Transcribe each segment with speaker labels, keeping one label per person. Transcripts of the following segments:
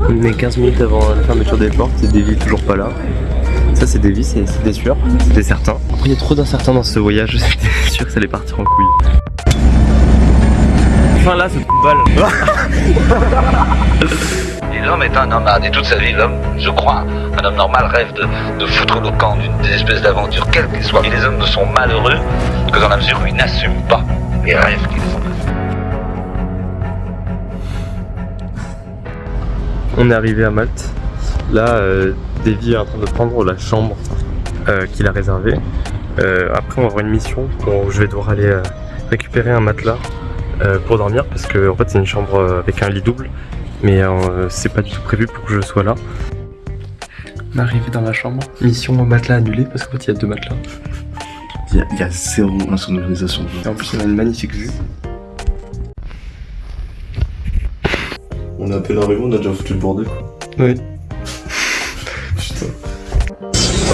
Speaker 1: On est 15 minutes avant la fermeture des portes et Davy toujours pas là. Ça c'est Davy, c'est des c'était certain. Après il y a trop d'incertains dans ce voyage, c'était sûr que ça allait partir en couille. Enfin là, ce balle.
Speaker 2: L'homme est un nomade, et toute sa vie, l'homme, je crois, un homme normal rêve de, de foutre le camp d'une espèce d'aventure, quelle qu'elle soit. Et les hommes ne sont malheureux que dans la mesure où ils n'assument pas les rêves qu'ils ont.
Speaker 1: On est arrivé à Malte. Là, euh, Davy est en train de prendre la chambre euh, qu'il a réservée. Euh, après, on va avoir une mission où je vais devoir aller euh, récupérer un matelas euh, pour dormir parce que en fait, c'est une chambre avec un lit double, mais euh, c'est pas du tout prévu pour que je sois là. On est arrivé dans la chambre. Mission au matelas annulée parce qu'en fait, il y a deux matelas.
Speaker 3: Il y, a- il y a zéro insonorisation.
Speaker 1: Et en plus, on a une magnifique vue.
Speaker 3: On est à peine arrivé, on a déjà foutu le bordel quoi.
Speaker 1: Oui.
Speaker 3: Putain.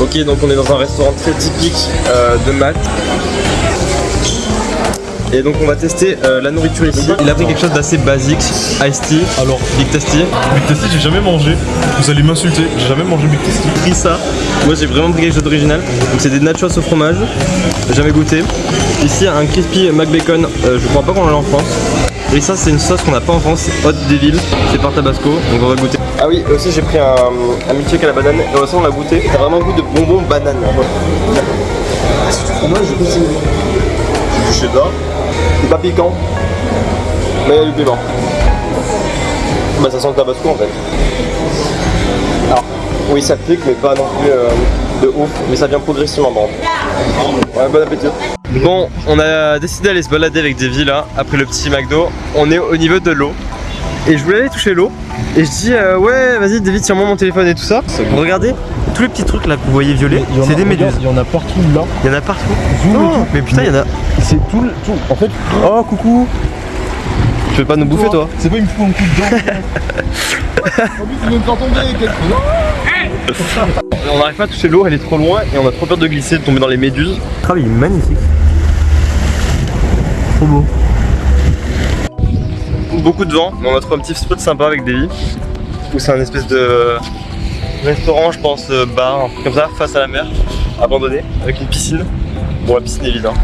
Speaker 1: Ok, donc on est dans un restaurant très typique euh, de Malte. Et donc on va tester euh, la nourriture ici. Il a pris quelque chose d'assez basique, iced tea.
Speaker 4: Alors,
Speaker 1: Big Tasty.
Speaker 4: Big Tasty, j'ai jamais mangé. Vous allez m'insulter, j'ai jamais mangé Big Tasty.
Speaker 1: J'ai pris ça. Moi j'ai vraiment pris quelque chose d'original. Donc c'est des nachos au fromage. J'ai Jamais goûté. Ici un crispy McBacon. Euh, je crois pas qu'on l'a en France. Et ça c'est une sauce qu'on n'a pas en France, c'est Hot Devil. C'est par Tabasco. Donc on va goûter. Ah oui, aussi j'ai pris un, un milkshake à la banane. Et aussi on l'a goûté. Ça a vraiment goût de bonbons banane.
Speaker 3: C'est du fromage, je sais. C'est du cheddar.
Speaker 1: C'est pas piquant, mais il y a du piment. Bah ça sent le tabasco en fait. Alors, oui ça pique mais pas non plus euh, de ouf, mais ça vient progressivement bon. Ouais, bon appétit. Bon, on a décidé d'aller se balader avec Davy là, après le petit McDo. On est au niveau de l'eau. Et je voulais aller toucher l'eau. Et je dis euh, ouais vas-y David tiens-moi mon téléphone et tout ça. Regardez, tous les petits trucs là que vous voyez violets, c'est des méduses.
Speaker 4: Il y en a partout là.
Speaker 1: Il y en a partout. Non,
Speaker 4: tout.
Speaker 1: mais putain il y en a.
Speaker 4: C'est tout le. Tout. En fait,
Speaker 1: Oh coucou Tu veux pas nous bouffer toi?
Speaker 4: C'est pas, me fout un coup de dent.
Speaker 1: On n'arrive pas à toucher l'eau, elle est trop loin et on a trop peur de glisser, de tomber dans les méduses. Ah il est magnifique. Trop beau. Beaucoup de vent, mais on a trouvé un petit spot sympa avec Davy. Où c'est un espèce de restaurant, je pense, euh, bar, un truc comme ça, face à la mer, abandonné, avec une piscine. Bon, la piscine est vide, hein.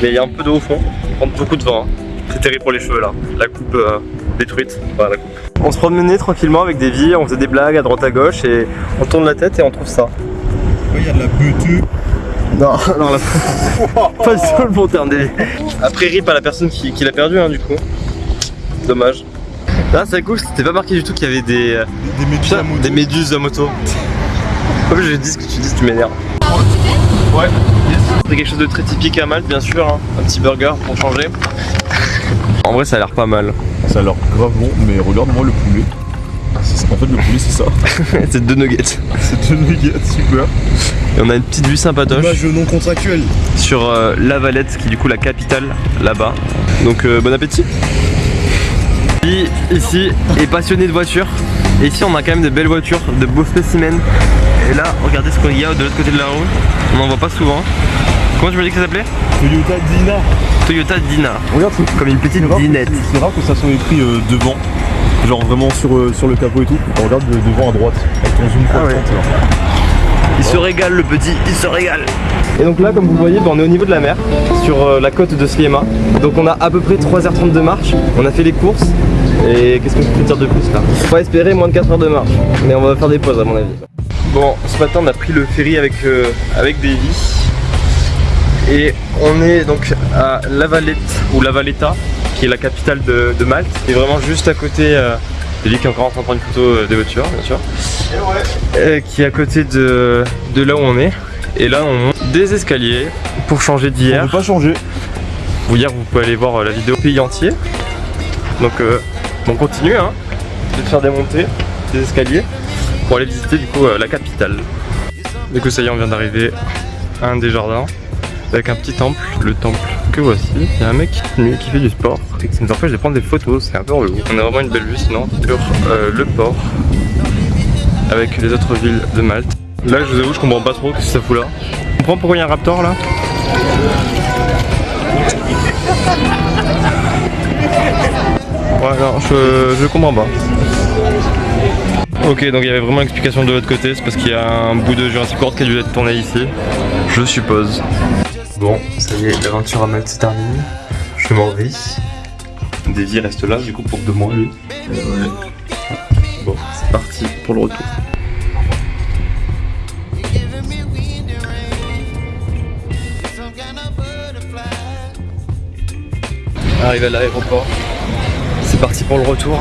Speaker 1: mais il y a un peu d'eau au fond. On prend beaucoup de vent. hein. C'est terrible pour les cheveux là. La coupe euh, détruite. Enfin, la coupe. On se promenait tranquillement avec Davy, on faisait des blagues à droite à gauche et on tourne la tête et on trouve ça.
Speaker 4: Il y a de la beutue.
Speaker 1: Non, non, la... pas du tout le bon terme. Après, rip à la personne qui, qui l'a perdu, hein, du coup. Dommage. Là, c'est cool, c'était pas marqué du tout qu'il y avait des, euh,
Speaker 4: Des méduses
Speaker 1: putain,
Speaker 4: à moto.
Speaker 1: des méduses à moto. Comme je dis ce que tu dis, tu m'énerves.
Speaker 4: Ouais.
Speaker 1: C'est quelque chose de très typique à Malte, bien sûr. hein. Un petit burger pour changer. en vrai, ça a l'air pas mal.
Speaker 4: Ça a l'air grave bon, mais regarde-moi le poulet. En fait, le poulet, c'est ça.
Speaker 1: c'est deux nuggets.
Speaker 4: C'est deux nuggets, super.
Speaker 1: Et on a une petite vue sympatoche
Speaker 4: Image non contractuelle.
Speaker 1: sur euh, La Valette, qui est du coup la capitale là-bas. Donc, euh, bon appétit. Lui, ici, est passionné de voitures. Et ici, on a quand même des belles voitures, de beaux spécimens. Et là, regardez ce qu'il y a de l'autre côté de la route. On n'en voit pas souvent. Comment tu m'as dit que ça s'appelait?
Speaker 4: Toyota Dina.
Speaker 1: Toyota Dina.
Speaker 4: Regarde,
Speaker 1: Comme une petite dinette.
Speaker 4: c'est rare que ça soit écrit euh, devant. Genre vraiment sur, euh, sur le capot et tout. On regarde de- devant à droite. Avec ton zoom
Speaker 1: Ah ouais.
Speaker 4: 30, là.
Speaker 1: Il se régale le petit, il se régale Et donc là comme vous voyez bah, on est au niveau de la mer Sur euh, la côte de Sliema Donc on a à peu près 3h30 de marche On a fait les courses Et qu'est-ce que je peux dire de plus là? On va espérer moins de 4 heures de marche Mais on va faire des pauses à mon avis Bon ce matin on a pris le ferry avec, euh, avec Davy Et on est donc à La Valette ou La Valletta Qui est la capitale de, de Malte Et vraiment juste à côté euh, de lui qui est encore en train de prendre une photo euh, des voitures bien sûr qui est à côté de, de là où on est. Et là, on monte des escaliers pour changer
Speaker 4: On
Speaker 1: d'hier.
Speaker 4: veut pas changer.
Speaker 1: Hier, vous pouvez aller voir euh, la vidéo pays entier. Donc, euh, on continue hein, de faire des montées, des escaliers pour aller visiter du coup euh, la capitale. Du coup, ça y est, on vient d'arriver à un des jardins avec un petit temple, le temple que voici. Il y a un mec nu, qui fait du sport et qui nous empêche de prendre des photos, c'est un peu relou. On a vraiment une belle vue sinon sur euh, le port avec les autres villes de Malte. Là, je vous avoue, je comprends pas trop ce que ça fout là. Tu comprends pourquoi il y a un raptor là? Ouais, non, je, je comprends pas. Ok, donc il y avait vraiment l'explication de l'autre côté, c'est parce qu'il y a un bout de Jurassic World qui a dû être tourné ici, je suppose. Bon, ça y est, l'aventure à Malte se termine. Je m'en vais. Davy reste là, du coup, pour deux mois, lui. Bon, c'est parti pour le retour. Arrivé à l'aéroport. C'est parti pour le retour.